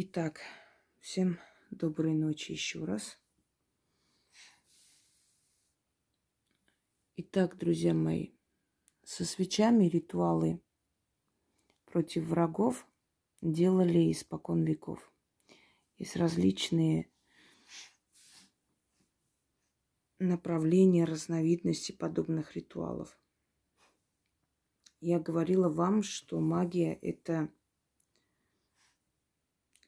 Итак, всем доброй ночи еще раз. Итак, друзья мои, со свечами ритуалы против врагов делали испокон веков. Есть различные направления, разновидности подобных ритуалов. Я говорила вам, что магия – это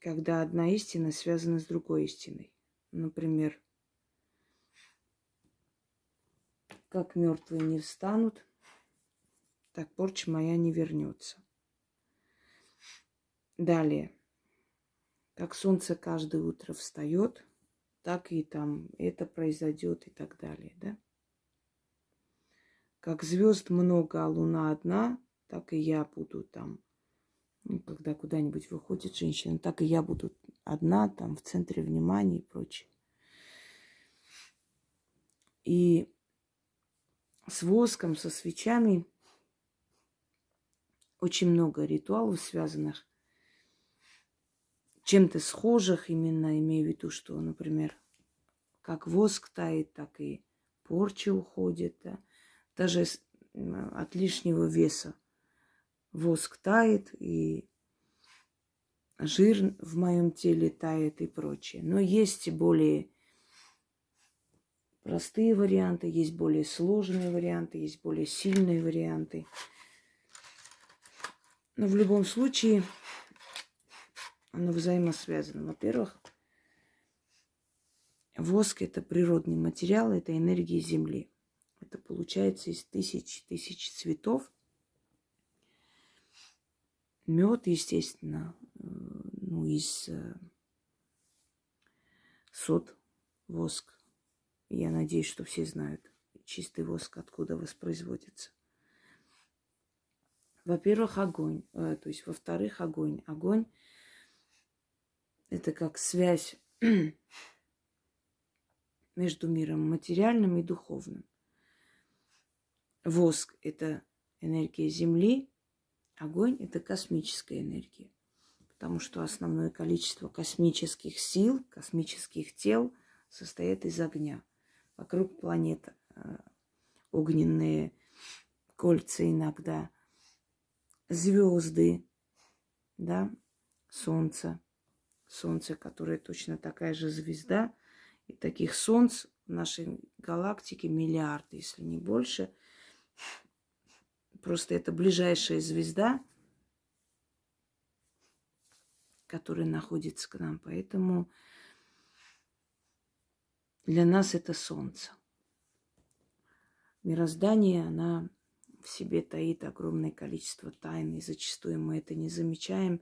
когда одна истина связана с другой истиной. Например, как мертвые не встанут, так порча моя не вернется. Далее, как солнце каждое утро встает, так и там это произойдет и так далее, да? Как звезд много, а луна одна, так и я буду там когда куда-нибудь выходит женщина, так и я буду одна там в центре внимания и прочее. И с воском, со свечами очень много ритуалов, связанных чем-то схожих, именно имею в виду, что, например, как воск тает, так и порча уходит, да? даже от лишнего веса воск тает, и жир в моем теле тает и прочее. Но есть более простые варианты, есть более сложные варианты, есть более сильные варианты. Но в любом случае оно взаимосвязано. Во-первых, воск – это природный материал, это энергия Земли. Это получается из тысяч тысяч цветов – Мед, естественно, э, ну, из э, сот, воск. Я надеюсь, что все знают чистый воск, откуда воспроизводится. Во-первых, огонь. Э, то есть, во-вторых, огонь. Огонь – это как связь между миром материальным и духовным. Воск – это энергия Земли, Огонь – это космическая энергия, потому что основное количество космических сил, космических тел состоит из огня. Вокруг планеты э, огненные кольца иногда, звезды, да, Солнце, Солнце, которое точно такая же звезда. И таких Солнц в нашей галактике миллиарды, если не больше. Просто это ближайшая звезда, которая находится к нам. Поэтому для нас это Солнце. Мироздание, она в себе таит огромное количество тайн, и зачастую мы это не замечаем.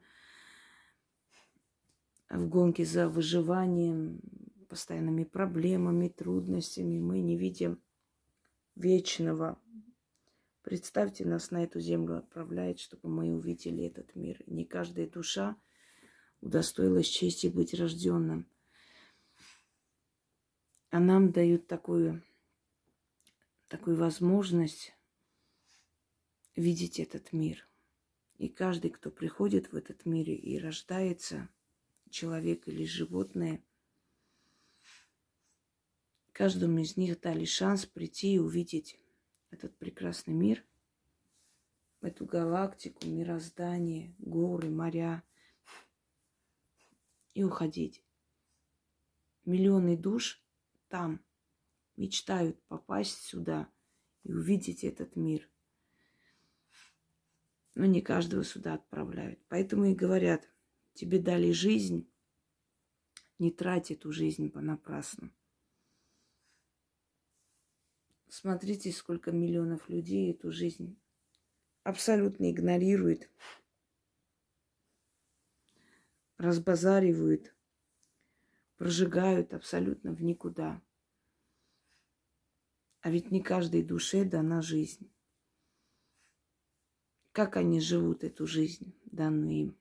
В гонке за выживанием, постоянными проблемами, трудностями мы не видим вечного Представьте, нас на эту землю отправляет, чтобы мы увидели этот мир. Не каждая душа удостоилась чести быть рожденным. А нам дают такую, такую возможность видеть этот мир. И каждый, кто приходит в этот мир и рождается, человек или животное, каждому из них дали шанс прийти и увидеть этот прекрасный мир, эту галактику, мироздание, горы, моря и уходить. Миллионы душ там мечтают попасть сюда и увидеть этот мир. Но не каждого сюда отправляют. Поэтому и говорят, тебе дали жизнь, не трать эту жизнь понапрасну. Смотрите, сколько миллионов людей эту жизнь абсолютно игнорирует, разбазаривают, прожигают абсолютно в никуда. А ведь не каждой душе дана жизнь. Как они живут эту жизнь, данную им?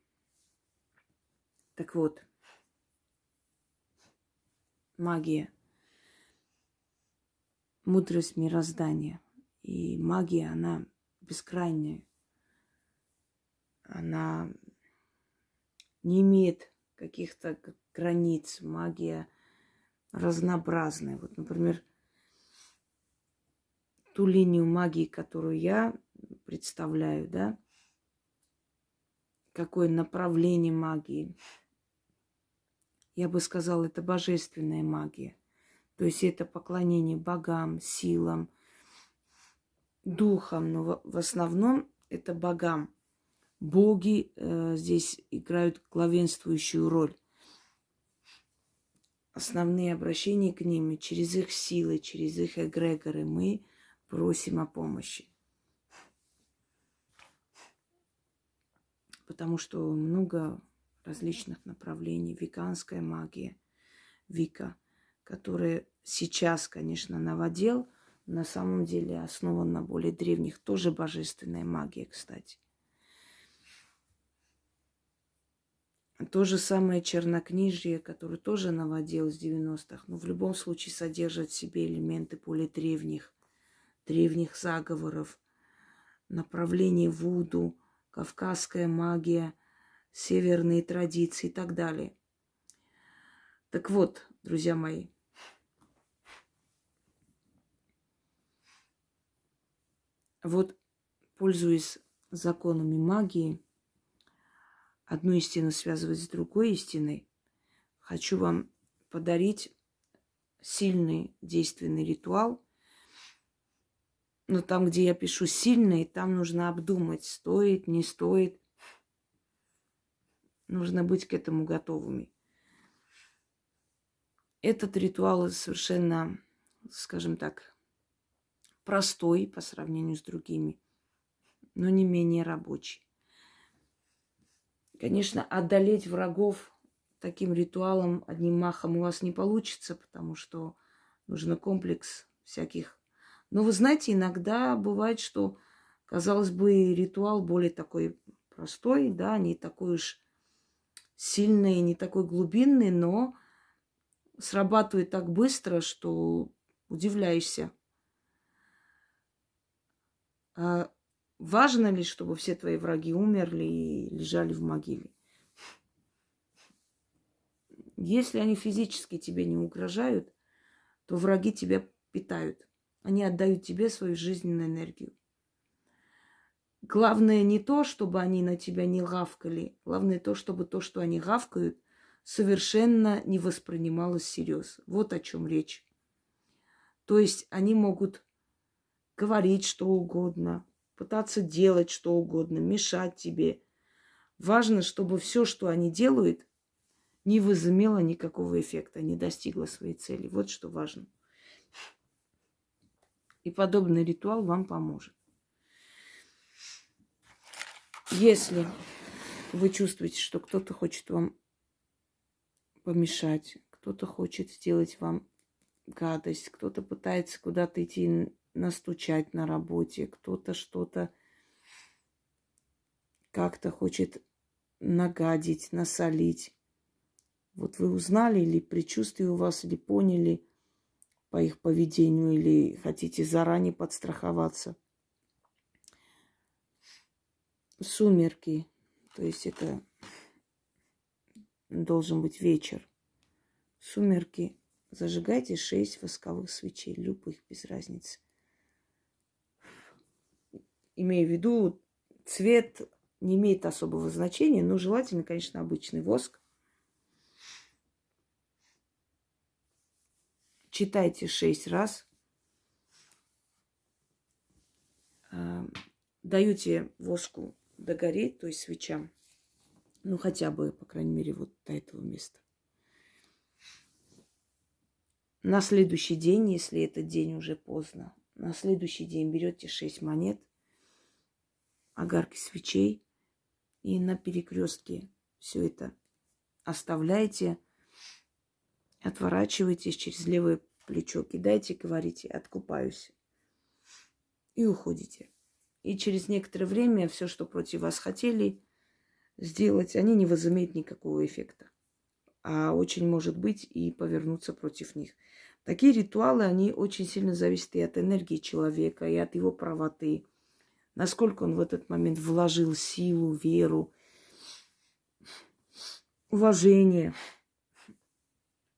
Так вот, магия – мудрость мироздания. И магия, она бескрайняя. Она не имеет каких-то границ, магия разнообразная. Вот, например, ту линию магии, которую я представляю, да, какое направление магии. Я бы сказала, это божественная магия. То есть это поклонение богам, силам, духам, но в основном это богам. Боги э, здесь играют главенствующую роль. Основные обращения к ним через их силы, через их эгрегоры мы просим о помощи. Потому что много различных направлений. Виканская магия, Вика, которая сейчас, конечно, новодел, на самом деле основан на более древних, тоже божественная магия, кстати. То же самое чернокнижие, которое тоже новодел с 90-х, но в любом случае содержит в себе элементы более древних, древних заговоров, направление Вуду, кавказская магия, северные традиции и так далее. Так вот, друзья мои, вот, пользуясь законами магии, одну истину связывать с другой истиной, хочу вам подарить сильный действенный ритуал. Но там, где я пишу сильный, там нужно обдумать, стоит, не стоит. Нужно быть к этому готовыми. Этот ритуал совершенно, скажем так, простой по сравнению с другими, но не менее рабочий. Конечно, одолеть врагов таким ритуалом одним махом у вас не получится, потому что нужен комплекс всяких. Но вы знаете, иногда бывает, что, казалось бы, ритуал более такой простой, да, не такой уж сильный, не такой глубинный, но срабатывает так быстро, что удивляешься. А Важно ли, чтобы все твои враги умерли и лежали в могиле? Если они физически тебе не угрожают, то враги тебя питают. Они отдают тебе свою жизненную энергию. Главное не то, чтобы они на тебя не гавкали. Главное то, чтобы то, что они гавкают, совершенно не воспринималось всерьез. Вот о чем речь. То есть они могут говорить что угодно, пытаться делать что угодно, мешать тебе. Важно, чтобы все, что они делают, не возымело никакого эффекта, не достигло своей цели. Вот что важно. И подобный ритуал вам поможет. Если вы чувствуете, что кто-то хочет вам помешать, кто-то хочет сделать вам гадость, кто-то пытается куда-то идти настучать на работе, кто-то что-то как-то хочет нагадить, насолить. Вот вы узнали или предчувствие у вас, или поняли по их поведению, или хотите заранее подстраховаться. Сумерки, то есть это должен быть вечер. Сумерки. Зажигайте шесть восковых свечей, любых, без разницы имею в виду, цвет не имеет особого значения, но желательно, конечно, обычный воск. Читайте шесть раз. А, даете воску догореть, то есть свечам. Ну, хотя бы, по крайней мере, вот до этого места. На следующий день, если этот день уже поздно, на следующий день берете шесть монет, огарки свечей. И на перекрестке все это оставляйте, отворачивайтесь через левое плечо, кидайте, говорите, откупаюсь. И уходите. И через некоторое время все, что против вас хотели сделать, они не возымеют никакого эффекта. А очень может быть и повернуться против них. Такие ритуалы, они очень сильно зависят и от энергии человека, и от его правоты насколько он в этот момент вложил силу, веру. уважение.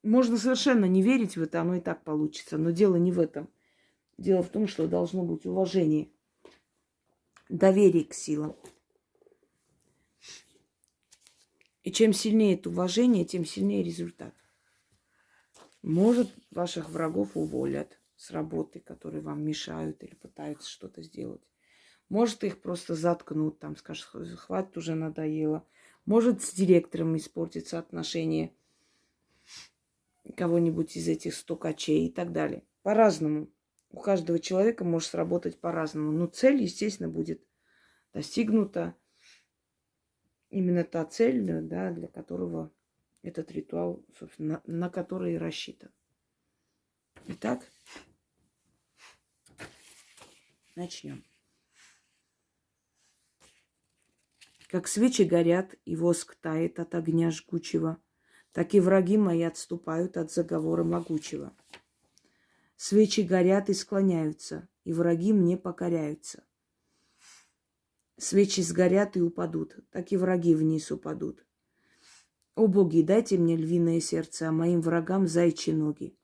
Можно совершенно не верить в это, оно и так получится. Но дело не в этом. Дело в том, что должно быть уважение, доверие к силам. И чем сильнее это уважение, тем сильнее результат. Может, ваших врагов уволят с работы, которые вам мешают или пытаются что-то сделать. Может, их просто заткнут, там скажут, хватит, уже надоело. Может, с директором испортится отношение кого-нибудь из этих стукачей и так далее. По-разному. У каждого человека может сработать по-разному. Но цель, естественно, будет достигнута. Именно та цель, да, для которого этот ритуал, собственно, на, на который рассчитан. Итак, начнем. Как свечи горят, и воск тает от огня жгучего, так и враги мои отступают от заговора могучего. Свечи горят и склоняются, и враги мне покоряются. Свечи сгорят и упадут, так и враги вниз упадут. О боги, дайте мне львиное сердце, а моим врагам зайчи ноги.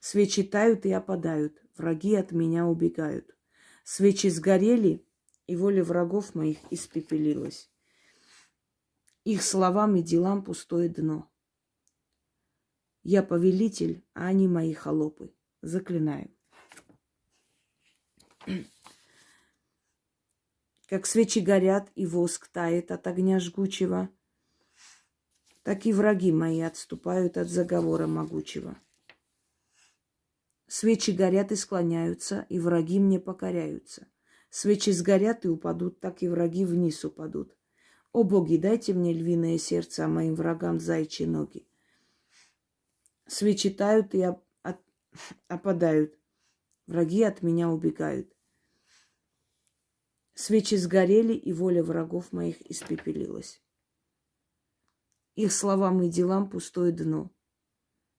Свечи тают и опадают, враги от меня убегают. Свечи сгорели, и воля врагов моих испепелилась. Их словам и делам пустое дно. Я повелитель, а они мои холопы. Заклинаю. Как свечи горят и воск тает от огня жгучего – так и враги мои отступают от заговора могучего. Свечи горят и склоняются, и враги мне покоряются. Свечи сгорят и упадут, так и враги вниз упадут. О боги, дайте мне львиное сердце, а моим врагам зайчьи ноги. Свечи тают и оп- от- опадают. Враги от меня убегают. Свечи сгорели, и воля врагов моих испепелилась. Их словам и делам пустое дно.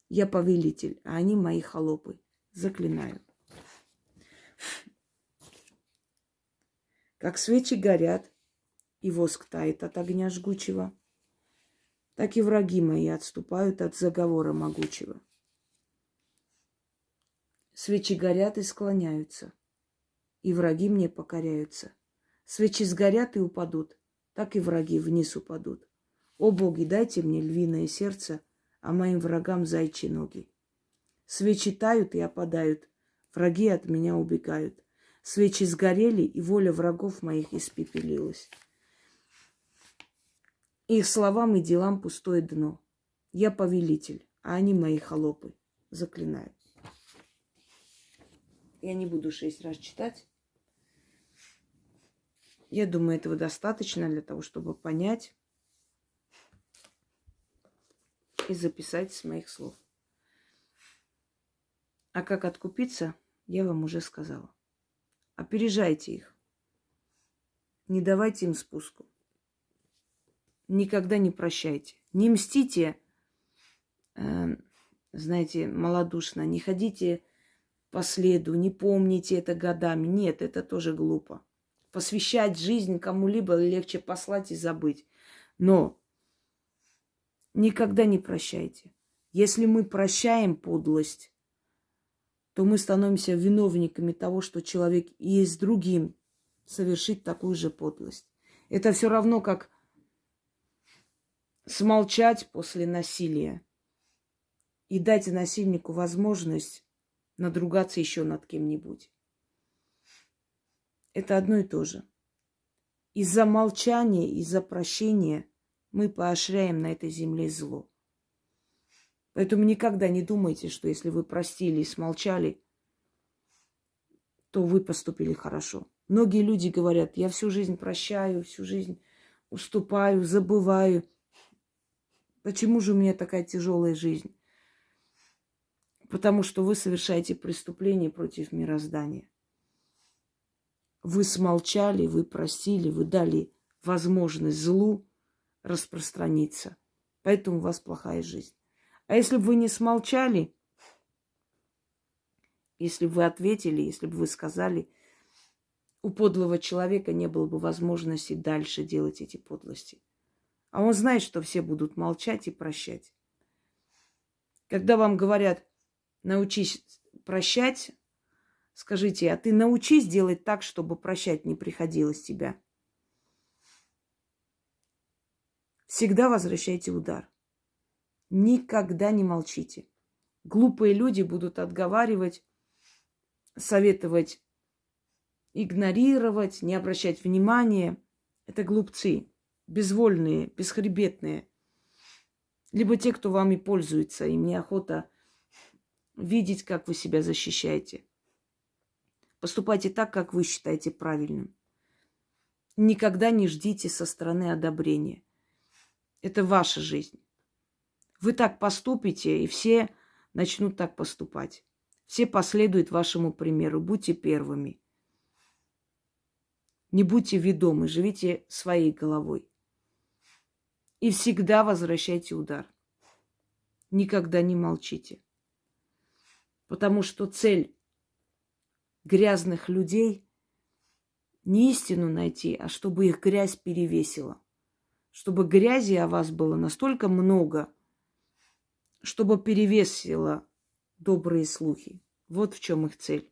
Я повелитель, а они мои холопы. Заклинаю. Как свечи горят, и воск тает от огня жгучего, так и враги мои отступают от заговора могучего. Свечи горят и склоняются, и враги мне покоряются. Свечи сгорят и упадут, так и враги вниз упадут. О боги, дайте мне львиное сердце, а моим врагам зайчи ноги. Свечи тают и опадают, враги от меня убегают. Свечи сгорели, и воля врагов моих испепелилась. Их словам и делам пустое дно. Я повелитель, а они мои холопы. Заклинаю. Я не буду шесть раз читать. Я думаю, этого достаточно для того, чтобы понять, и записать с моих слов. А как откупиться, я вам уже сказала. Опережайте их. Не давайте им спуску. Никогда не прощайте. Не мстите, э, знаете, малодушно. Не ходите по следу, не помните это годами. Нет, это тоже глупо. Посвящать жизнь кому-либо легче послать и забыть. Но Никогда не прощайте. Если мы прощаем подлость, то мы становимся виновниками того, что человек и с другим совершит такую же подлость. Это все равно, как смолчать после насилия и дать насильнику возможность надругаться еще над кем-нибудь. Это одно и то же. Из-за молчания, из-за прощения – мы поощряем на этой земле зло. Поэтому никогда не думайте, что если вы простили и смолчали, то вы поступили хорошо. Многие люди говорят, я всю жизнь прощаю, всю жизнь уступаю, забываю. Почему же у меня такая тяжелая жизнь? Потому что вы совершаете преступление против мироздания. Вы смолчали, вы простили, вы дали возможность злу распространиться. Поэтому у вас плохая жизнь. А если бы вы не смолчали, если бы вы ответили, если бы вы сказали, у подлого человека не было бы возможности дальше делать эти подлости. А он знает, что все будут молчать и прощать. Когда вам говорят, научись прощать, скажите, а ты научись делать так, чтобы прощать не приходилось тебя. Всегда возвращайте удар. Никогда не молчите. Глупые люди будут отговаривать, советовать игнорировать, не обращать внимания. Это глупцы, безвольные, бесхребетные. Либо те, кто вами пользуется, им неохота видеть, как вы себя защищаете. Поступайте так, как вы считаете правильным. Никогда не ждите со стороны одобрения. Это ваша жизнь. Вы так поступите, и все начнут так поступать. Все последуют вашему примеру. Будьте первыми. Не будьте ведомы, живите своей головой. И всегда возвращайте удар. Никогда не молчите. Потому что цель грязных людей не истину найти, а чтобы их грязь перевесила. Чтобы грязи о вас было настолько много, чтобы перевесила добрые слухи. Вот в чем их цель.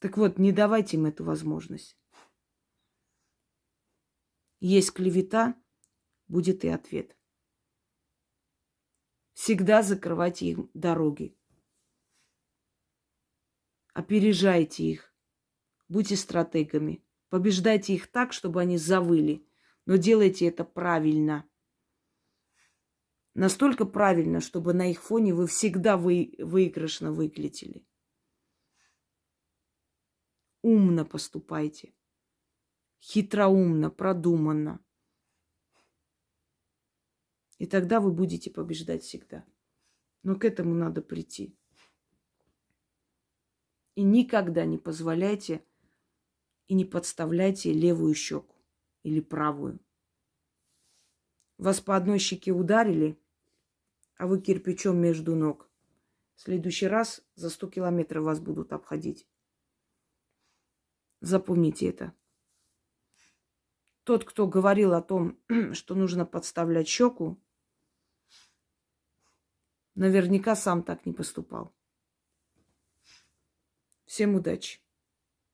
Так вот, не давайте им эту возможность. Есть клевета, будет и ответ. Всегда закрывайте им дороги. Опережайте их. Будьте стратегами. Побеждайте их так, чтобы они завыли. Но делайте это правильно. Настолько правильно, чтобы на их фоне вы всегда вы, выигрышно выглядели. Умно поступайте хитроумно, продуманно. И тогда вы будете побеждать всегда. Но к этому надо прийти. И никогда не позволяйте и не подставляйте левую щеку или правую. Вас по одной щеке ударили, а вы кирпичом между ног. В следующий раз за 100 километров вас будут обходить. Запомните это. Тот, кто говорил о том, что нужно подставлять щеку, наверняка сам так не поступал. Всем удачи!